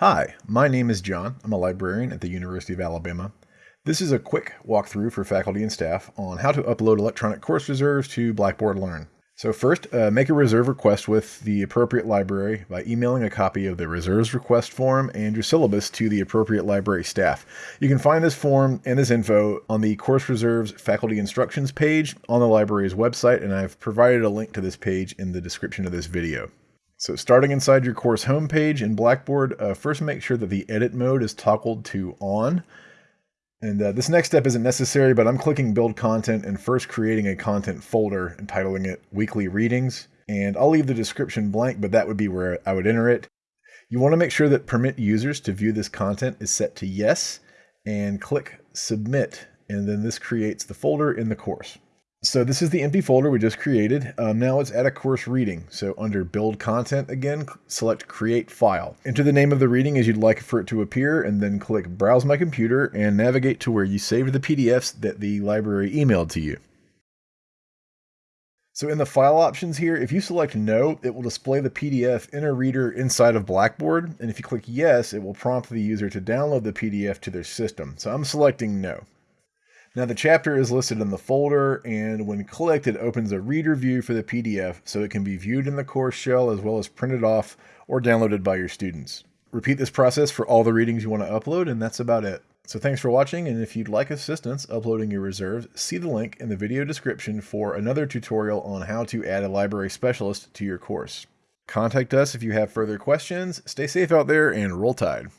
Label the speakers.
Speaker 1: Hi, my name is John. I'm a librarian at the University of Alabama. This is a quick walkthrough for faculty and staff on how to upload electronic course reserves to Blackboard Learn. So first, uh, make a reserve request with the appropriate library by emailing a copy of the reserves request form and your syllabus to the appropriate library staff. You can find this form and this info on the Course Reserves Faculty Instructions page on the library's website, and I've provided a link to this page in the description of this video. So starting inside your course homepage in Blackboard, uh, first make sure that the edit mode is toggled to on. And uh, this next step isn't necessary, but I'm clicking build content and first creating a content folder entitling it weekly readings. And I'll leave the description blank, but that would be where I would enter it. You want to make sure that permit users to view this content is set to yes and click submit. And then this creates the folder in the course. So this is the empty folder we just created. Um, now it's at a course reading. So under build content again, select create file. Enter the name of the reading as you'd like for it to appear and then click browse my computer and navigate to where you saved the PDFs that the library emailed to you. So in the file options here, if you select no, it will display the PDF in a reader inside of Blackboard. And if you click yes, it will prompt the user to download the PDF to their system. So I'm selecting no. Now the chapter is listed in the folder and when clicked it opens a reader view for the PDF so it can be viewed in the course shell as well as printed off or downloaded by your students. Repeat this process for all the readings you want to upload and that's about it. So thanks for watching and if you'd like assistance uploading your reserves, see the link in the video description for another tutorial on how to add a library specialist to your course. Contact us if you have further questions. Stay safe out there and roll tide.